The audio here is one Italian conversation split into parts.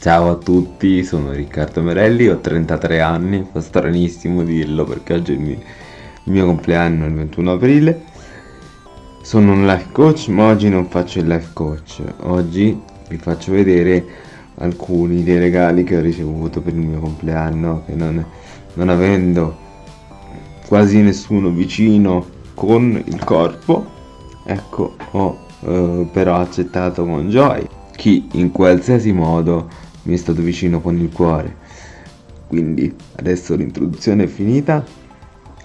Ciao a tutti, sono Riccardo Merelli, ho 33 anni, fa stranissimo dirlo perché oggi è il mio, il mio compleanno, il 21 aprile. Sono un life coach, ma oggi non faccio il life coach. Oggi vi faccio vedere alcuni dei regali che ho ricevuto per il mio compleanno, che non, non avendo quasi nessuno vicino con il corpo, ecco, ho eh, però accettato con gioia chi in qualsiasi modo mi è stato vicino con il cuore. Quindi adesso l'introduzione è finita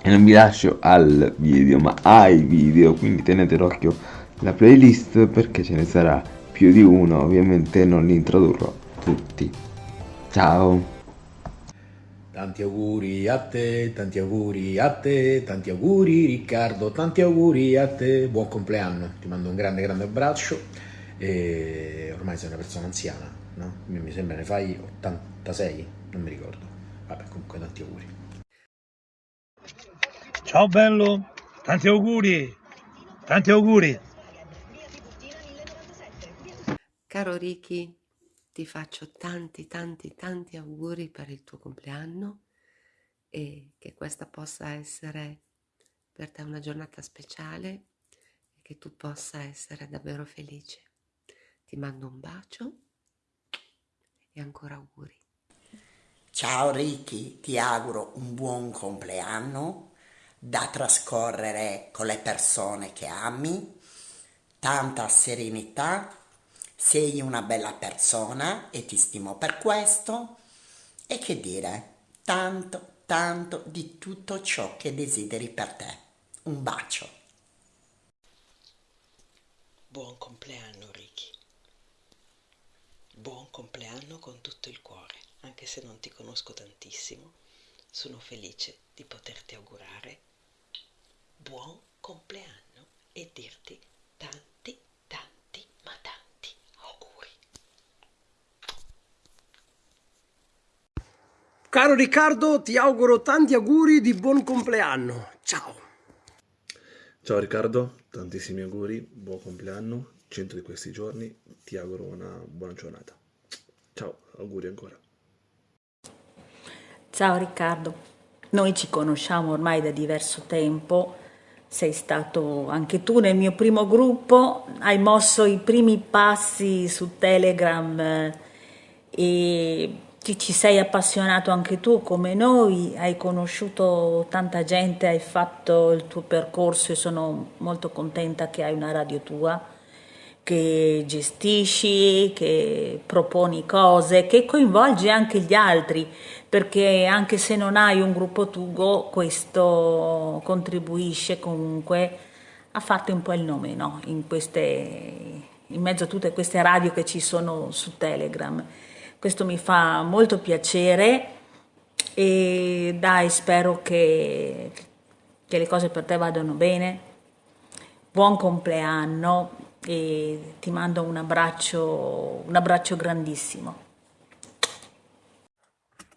e non vi lascio al video ma ai video, quindi tenete d'occhio la playlist perché ce ne sarà più di uno, ovviamente non li introdurrò tutti. Ciao! Tanti auguri a te, tanti auguri a te, tanti auguri Riccardo, tanti auguri a te, buon compleanno, ti mando un grande grande abbraccio e ormai sei una persona anziana, no? Mi sembra ne fai 86, non mi ricordo. Vabbè, comunque tanti auguri. Ciao bello, tanti auguri, tanti auguri. Caro Ricky, ti faccio tanti tanti tanti auguri per il tuo compleanno e che questa possa essere per te una giornata speciale e che tu possa essere davvero felice. Ti mando un bacio e ancora auguri. Ciao Ricky, ti auguro un buon compleanno da trascorrere con le persone che ami, tanta serenità, sei una bella persona e ti stimo per questo e che dire, tanto, tanto di tutto ciò che desideri per te. Un bacio. Buon compleanno Ricky. Buon compleanno con tutto il cuore, anche se non ti conosco tantissimo, sono felice di poterti augurare buon compleanno e dirti tanti, tanti, ma tanti auguri. Caro Riccardo, ti auguro tanti auguri di buon compleanno. Ciao. Ciao Riccardo, tantissimi auguri, buon compleanno 100 di questi giorni, ti auguro una buona giornata. Ciao, auguri ancora. Ciao Riccardo, noi ci conosciamo ormai da diverso tempo, sei stato anche tu nel mio primo gruppo, hai mosso i primi passi su Telegram eh, e ti ci sei appassionato anche tu come noi, hai conosciuto tanta gente, hai fatto il tuo percorso e sono molto contenta che hai una radio tua che gestisci, che proponi cose, che coinvolgi anche gli altri, perché anche se non hai un gruppo Tugo, questo contribuisce comunque a farti un po' il nome, no? in, queste, in mezzo a tutte queste radio che ci sono su Telegram. Questo mi fa molto piacere e dai, spero che, che le cose per te vadano bene. Buon compleanno, e ti mando un abbraccio, un abbraccio grandissimo.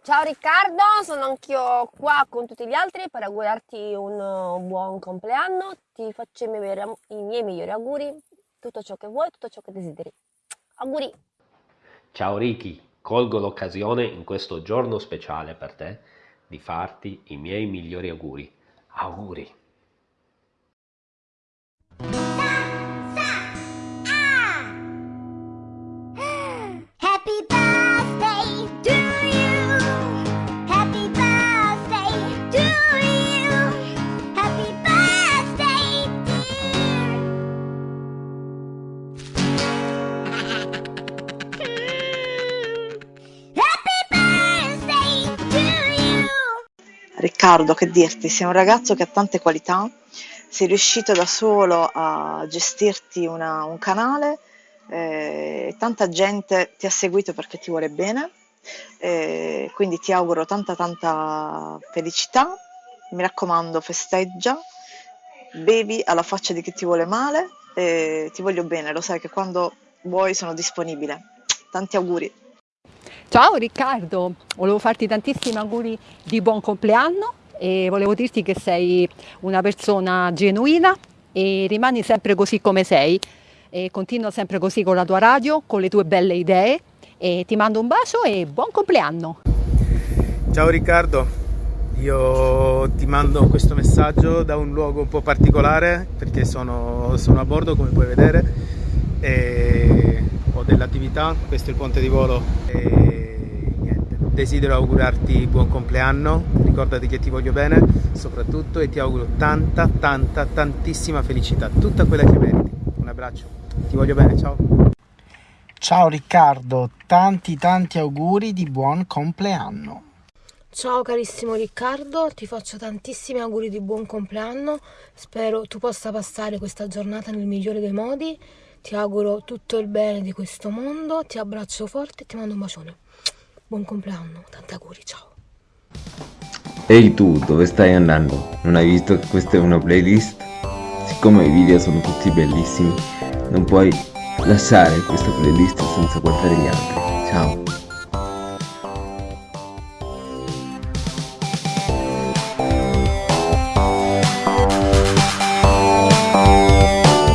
Ciao Riccardo, sono anch'io qua con tutti gli altri per augurarti un buon compleanno, ti faccio i miei, i miei migliori auguri, tutto ciò che vuoi, tutto ciò che desideri. Auguri! Ciao Ricky, colgo l'occasione in questo giorno speciale per te di farti i miei migliori auguri. Auguri! Riccardo, che dirti, sei un ragazzo che ha tante qualità, sei riuscito da solo a gestirti una, un canale, eh, tanta gente ti ha seguito perché ti vuole bene, eh, quindi ti auguro tanta tanta felicità, mi raccomando festeggia, bevi alla faccia di chi ti vuole male, eh, ti voglio bene, lo sai che quando vuoi sono disponibile. Tanti auguri! Ciao Riccardo, volevo farti tantissimi auguri di buon compleanno e volevo dirti che sei una persona genuina e rimani sempre così come sei e continua sempre così con la tua radio, con le tue belle idee e ti mando un bacio e buon compleanno! Ciao Riccardo, io ti mando questo messaggio da un luogo un po' particolare perché sono, sono a bordo come puoi vedere ho dell'attività, questo è il ponte di volo desidero augurarti buon compleanno, ricordati che ti voglio bene soprattutto e ti auguro tanta tanta tantissima felicità, tutta quella che meriti. Un abbraccio, ti voglio bene, ciao! Ciao Riccardo, tanti tanti auguri di buon compleanno. Ciao carissimo Riccardo, ti faccio tantissimi auguri di buon compleanno, spero tu possa passare questa giornata nel migliore dei modi, ti auguro tutto il bene di questo mondo, ti abbraccio forte e ti mando un bacione. Buon compleanno, tanti auguri, ciao. Ehi tu, dove stai andando? Non hai visto che questa è una playlist? Siccome i video sono tutti bellissimi, non puoi lasciare questa playlist senza guardare gli altri. Ciao!